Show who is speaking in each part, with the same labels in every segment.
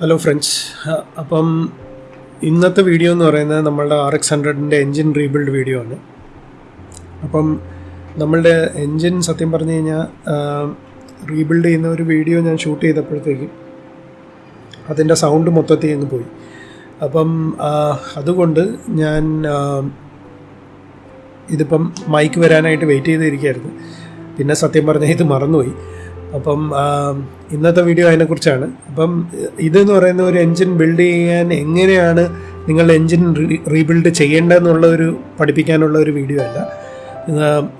Speaker 1: Hello friends അപ്പം ഇന്നത്തെ video എന്ന് പറയുന്നത് നമ്മളുടെ ആർ എക്സ് ഹൺഡ്രഡിന്റെ എൻജിൻ റീബിൽഡ് വീഡിയോ ആണ്. അപ്പം നമ്മളുടെ എൻജിൻ സത്യം പറഞ്ഞു കഴിഞ്ഞാൽ റീബിൽഡ് ചെയ്യുന്ന ഒരു വീഡിയോ ഞാൻ ഷൂട്ട് ചെയ്തപ്പോഴത്തേക്കും അതിന്റെ സൗണ്ട് മൊത്തത്തിൽ അങ്ങ് പോയി. അപ്പം അതുകൊണ്ട് ഞാൻ ഇതിപ്പം മൈക്ക് വരാനായിട്ട് വെയിറ്റ് ചെയ്തിരിക്കുകയായിരുന്നു. പിന്നെ സത്യം പറഞ്ഞാൽ ഇത് മറന്നുപോയി. അപ്പം ഇന്നത്തെ വീഡിയോ അതിനെക്കുറിച്ചാണ്. അപ്പം ഇതെന്ന് പറയുന്ന ഒരു എൻജിൻ ബിൽഡ് ചെയ്യാൻ എങ്ങനെയാണ് നിങ്ങൾ എൻജിൻ റീബിൽഡ് ചെയ്യേണ്ടതെന്നുള്ള ഒരു പഠിപ്പിക്കാനുള്ള ഒരു വീഡിയോ അല്ല.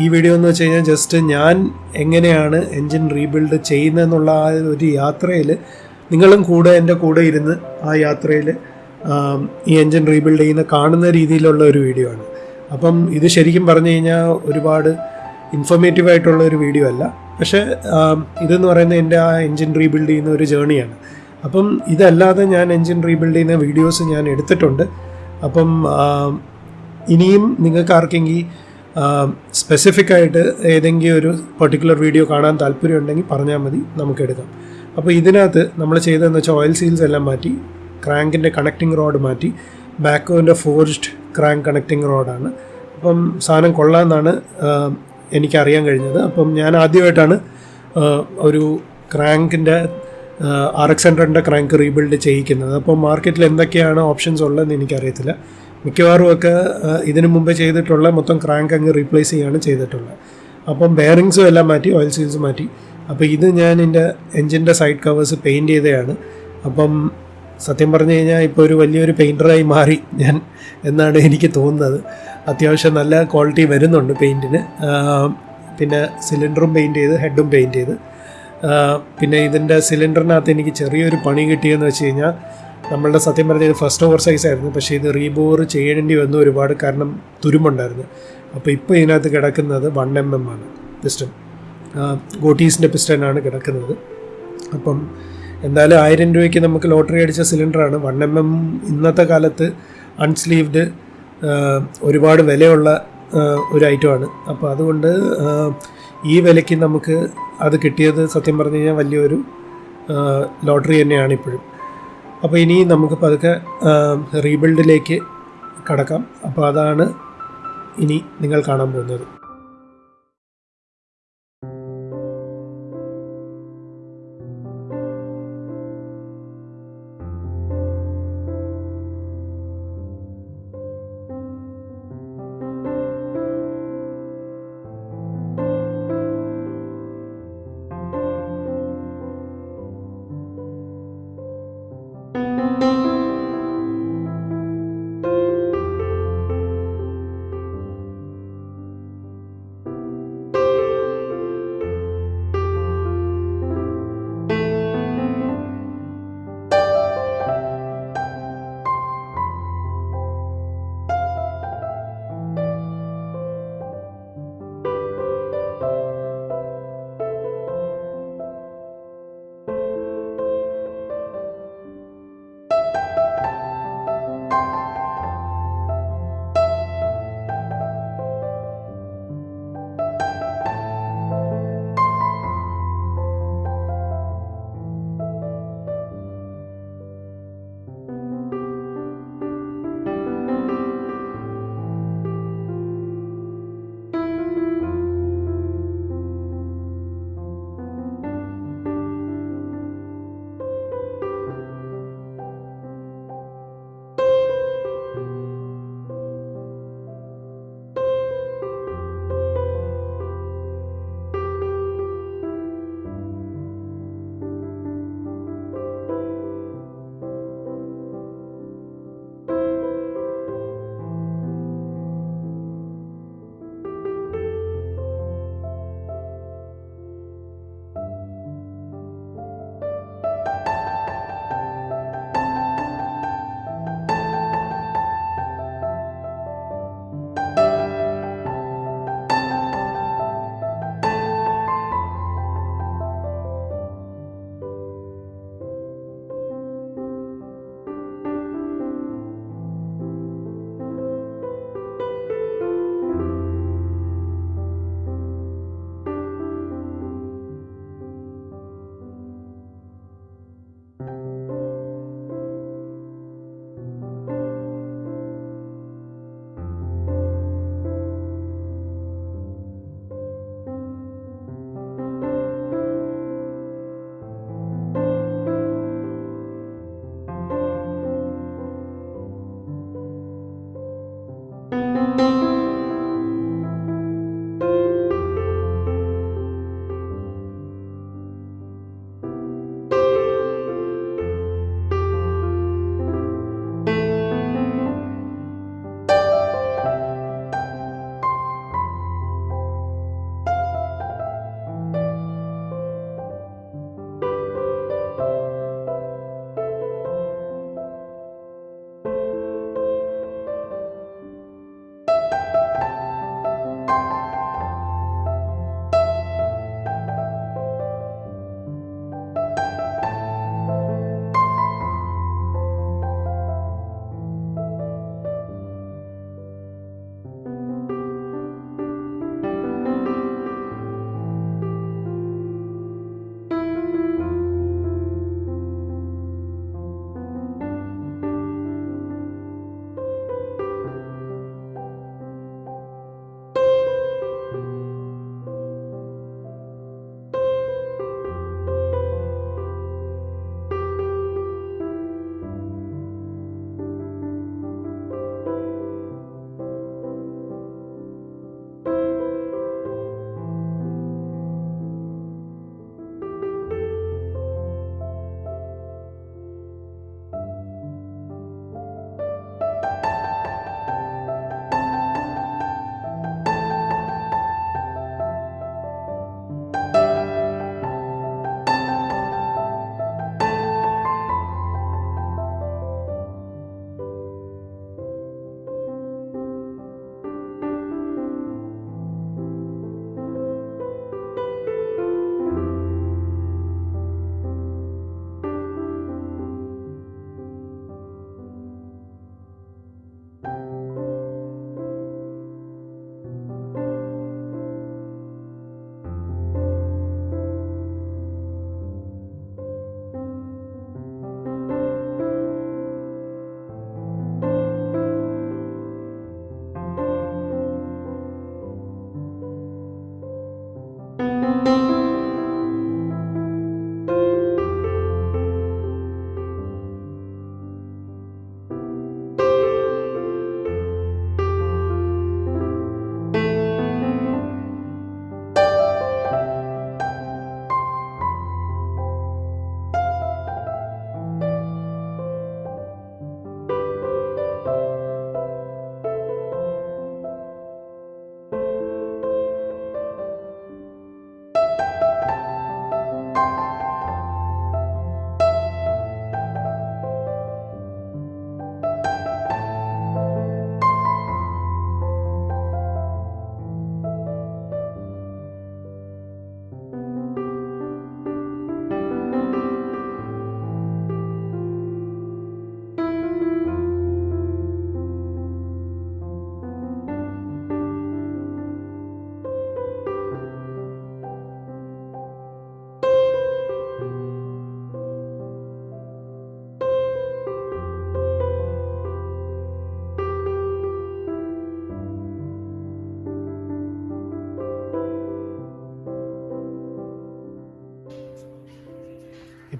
Speaker 1: ഈ വീഡിയോ എന്ന് വെച്ച് കഴിഞ്ഞാൽ ജസ്റ്റ് ഞാൻ എങ്ങനെയാണ് എൻജിൻ റീബിൽഡ് ചെയ്യുന്നതെന്നുള്ള ആ ഒരു യാത്രയിൽ നിങ്ങളും കൂടെ എന്റെ കൂടെ ഇരുന്ന് ആ യാത്രയിൽ ഈ എൻജിൻ റീബിൽഡ് ചെയ്യുന്ന കാണുന്ന രീതിയിലുള്ള ഒരു വീഡിയോ ആണ്. അപ്പം ഇത് ശരിക്കും പറഞ്ഞു കഴിഞ്ഞാൽ ഒരുപാട് ഇൻഫോർമേറ്റീവ് ആയിട്ടുള്ള ഒരു വീഡിയോ അല്ല. പക്ഷേ ഇതെന്ന് പറയുന്നത് എന്റെ ആ എൻജിൻ റീബിൽഡ് ചെയ്യുന്ന ഒരു ജേണിയാണ്. അപ്പം ഇതല്ലാതെ ഞാൻ എൻജിൻ റീബിൽഡ് ചെയ്യുന്ന വീഡിയോസ് ഞാൻ എടുത്തിട്ടുണ്ട്. അപ്പം ഇനിയും നിങ്ങൾക്ക് ആർക്കെങ്കിൽ സ്പെസിഫിക് ആയിട്ട് ഏതെങ്കിലും ഒരു പെർട്ടിക്കുലർ വീഡിയോ കാണാൻ താല്പര്യമുണ്ടെങ്കിൽ പറഞ്ഞാൽ മതി. നമുക്ക് എടുക്കാം. അപ്പോൾ ഇതിനകത്ത് നമ്മൾ ചെയ്തതെന്ന് വെച്ചാൽ ഓയിൽ സീൽസ് എല്ലാം മാറ്റി ക്രാങ്കിന്റെ കണക്റ്റിംഗ് റോഡ് മാറ്റി ബാക്കോന്റെ ഫോർജ്ഡ് ക്രാങ്ക് കണക്റ്റിംഗ് റോഡാണ് അപ്പം സാധനം കൊള്ളാമെന്നാണ് എനിക്കറിയാൻ കഴിഞ്ഞത്. അപ്പം ഞാൻ ആദ്യമായിട്ടാണ് ഒരു ക്രാങ്കിന്റെ ആർ എക്സ് ഹൺഡ്രഡിന്റെ ക്രാങ്ക് റീബിൽഡ് ചെയ്യിക്കുന്നത്. അപ്പോൾ മാർക്കറ്റിൽ എന്തൊക്കെയാണ് ഓപ്ഷൻസ് ഉള്ളതെന്ന് എനിക്കറിയത്തില്ല. മിക്കവാറും ഒക്കെ ഇതിനു മുമ്പേ ചെയ്തിട്ടുള്ള മൊത്തം ക്രാങ്ക് അങ്ങ് റീപ്ലേസ് ചെയ്യാണ് ചെയ്തിട്ടുള്ളത്. അപ്പം ബെയറിങ്സും എല്ലാം മാറ്റി ഓയിൽ സീൽസ് മാറ്റി. അപ്പോൾ ഇത് ഞാൻ എന്റെ എൻജിന്റെ സൈഡ് കവേഴ്സ് പെയിന്റ് ചെയ്തതാണ്. അപ്പം സത്യം പറഞ്ഞു കഴിഞ്ഞാൽ ഇപ്പോൾ ഒരു വലിയൊരു പെയിന്ററായി മാറി ഞാൻ എന്നാണ് എനിക്ക് തോന്നുന്നത്. അത്യാവശ്യം നല്ല ക്വാളിറ്റി വരുന്നുണ്ട് പെയിന്റിന് പിന്നെ സിലിണ്ടറും പെയിന്റ് ചെയ്ത് ഹെഡും പെയിന്റ് ചെയ്ത്. പിന്നെ ഇതിന്റെ സിലിണ്ടറിനകത്ത് എനിക്ക് ചെറിയൊരു പണി കിട്ടിയെന്ന് വെച്ച് കഴിഞ്ഞാൽ നമ്മളുടെ സത്യം പറഞ്ഞാൽ ഇത് ഫസ്റ്റ് ഓവർ സൈസ് ആയിരുന്നു. പക്ഷേ ഇത് റീബോർ ചെയ്യേണ്ടി വന്നു ഒരുപാട് കാരണം തുരുമ്പുണ്ടായിരുന്നു. അപ്പോൾ ഇപ്പോൾ ഇതിനകത്ത് കിടക്കുന്നത് വൺ എം എം ആണ്. പിസ്റ്റൺ. ഗോട്ടീസിന്റെ പിസ്റ്റനാണ് കിടക്കുന്നത്. അപ്പം എന്തായാലും ആയിരം രൂപയ്ക്ക് നമുക്ക് ലോട്ടറി അടിച്ച സിലിണ്ടറാണ്. വൺ എം എം ഇന്നത്തെ കാലത്ത് അൺസ്ലീവ്ഡ് ഒരുപാട് വിലയുള്ള ഒരു ഐറ്റമാണ്. അപ്പോൾ അതുകൊണ്ട് ഈ വിലയ്ക്ക് നമുക്ക് അത് കിട്ടിയത് സത്യം പറഞ്ഞു കഴിഞ്ഞാൽ വലിയൊരു ലോട്ടറി തന്നെയാണ് ഇപ്പോഴും. അപ്പോൾ ഇനി നമുക്ക് പതുക്കെ റീബിൽഡിലേക്ക് കടക്കാം. അപ്പോൾ അതാണ് ഇനി നിങ്ങൾ കാണാൻ പോകുന്നത്.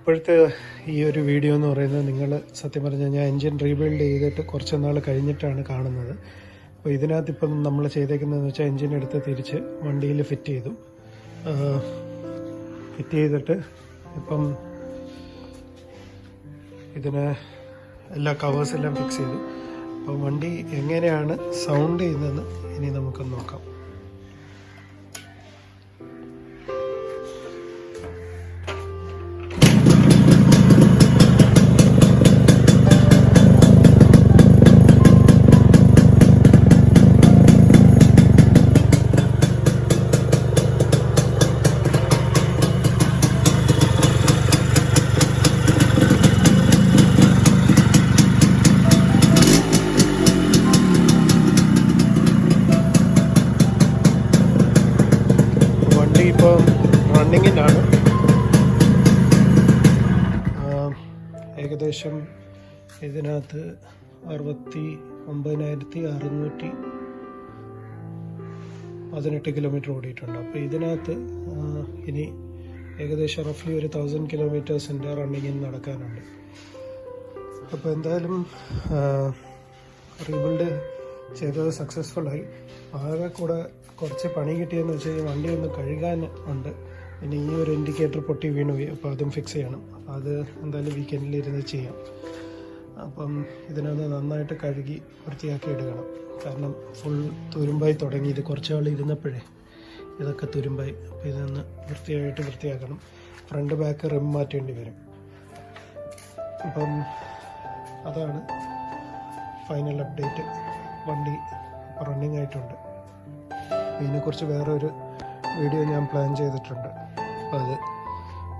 Speaker 1: ഇപ്പോഴത്തെ ഈ ഒരു വീഡിയോ എന്ന് പറയുന്നത് നിങ്ങൾ സത്യം പറഞ്ഞാൽ ഞാൻ എൻജിൻ റീബിൽഡ് ചെയ്തിട്ട് കുറച്ച് നാൾ കഴിഞ്ഞിട്ടാണ് കാണുന്നത്. അപ്പോൾ ഇതിനകത്ത് ഇപ്പം നമ്മൾ ചെയ്തേക്കുന്നതെന്ന് വെച്ചാൽ എൻജിൻ എടുത്ത് തിരിച്ച് വണ്ടിയിൽ ഫിറ്റ് ചെയ്തു. ഫിറ്റ് ചെയ്തിട്ട് ഇപ്പം ഇതിന് എല്ലാ കവേഴ്സ് എല്ലാം ഫിക്സ് ചെയ്തു. അപ്പോൾ വണ്ടി എങ്ങനെയാണ് സൗണ്ട് ചെയ്യുന്നതെന്ന് ഇനി നമുക്കൊന്ന് നോക്കാം. റണ്ണിങ്ങിലാണ് ഏകദേശം ഇതിനകത്ത് അറുപത്തി ഒമ്പതിനായിരത്തി അറുന്നൂറ്റി പതിനെട്ട് കിലോമീറ്റർ ഓടിയിട്ടുണ്ട്. അപ്പോൾ ഇതിനകത്ത് ഇനി ഏകദേശം റഫ്ലി ഒരു തൗസൻഡ് കിലോമീറ്റേഴ്സിന്റെ റണ്ണിങ്ങിന് നടക്കാനുണ്ട്. അപ്പോൾ എന്തായാലും റീബിൽഡ് ചെയ്തത് സക്സസ്ഫുള്ളായി ആകെ കൂടെ കുറച്ച് പണി കിട്ടിയെന്ന് വെച്ച് കഴിഞ്ഞാൽ വണ്ടി ഒന്ന് കഴുകാൻ ഉണ്ട്. പിന്നെ ഈ ഒരു ഇൻഡിക്കേറ്റർ പൊട്ടി വീണു പോയി. അപ്പോൾ അതും ഫിക്സ് ചെയ്യണം. അപ്പോൾ അത് എന്തായാലും വീക്കെൻഡിൽ ഇരുന്ന് ചെയ്യാം. അപ്പം ഇതിനൊന്ന് നന്നായിട്ട് കഴുകി വൃത്തിയാക്കി എടുക്കണം കാരണം ഫുൾ തുരുമ്പായി തുടങ്ങി. ഇത് കുറച്ച് നാൾ ഇരുന്നപ്പോഴേ ഇതൊക്കെ തുരുമ്പായി. അപ്പോൾ ഇതൊന്ന് വൃത്തിയായിട്ട് വൃത്തിയാക്കണം. ഫ്രണ്ട് ബാക്ക് റിം മാറ്റേണ്ടി വരും. അപ്പം അതാണ് ഫൈനൽ അപ്ഡേറ്റ് വണ്ടി റണ്ണിങ് ആയിട്ടുണ്ട്. ഇതിനെക്കുറിച്ച് വേറെ ഒരു വീഡിയോ ഞാൻ പ്ലാൻ ചെയ്തിട്ടുണ്ട്. അപ്പോൾ അത്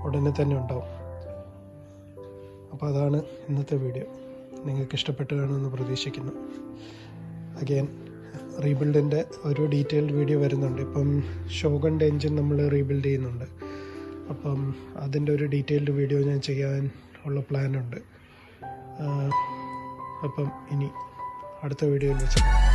Speaker 1: ഉടനെ തന്നെ ഉണ്ടാവും. അപ്പോൾ അതാണ് ഇന്നത്തെ വീഡിയോ. നിങ്ങൾക്ക് ഇഷ്ടപ്പെട്ട് കാണുമെന്ന് പ്രതീക്ഷിക്കുന്നു. അഗെയിൻ റീബിൽഡിന്റെ ഒരു ഡീറ്റെയിൽഡ് വീഡിയോ വരുന്നുണ്ട്. ഇപ്പം ഷോഗന്റെ എൻജിൻ നമ്മൾ റീബിൽഡ് ചെയ്യുന്നുണ്ട്. അപ്പം അതിന്റെ ഒരു ഡീറ്റെയിൽഡ് വീഡിയോ ഞാൻ ചെയ്യാൻ ഉള്ള പ്ലാനുണ്ട് അപ്പം ഇനി അടുത്ത വീഡിയോയിൽ വെച്ച് കാണാം.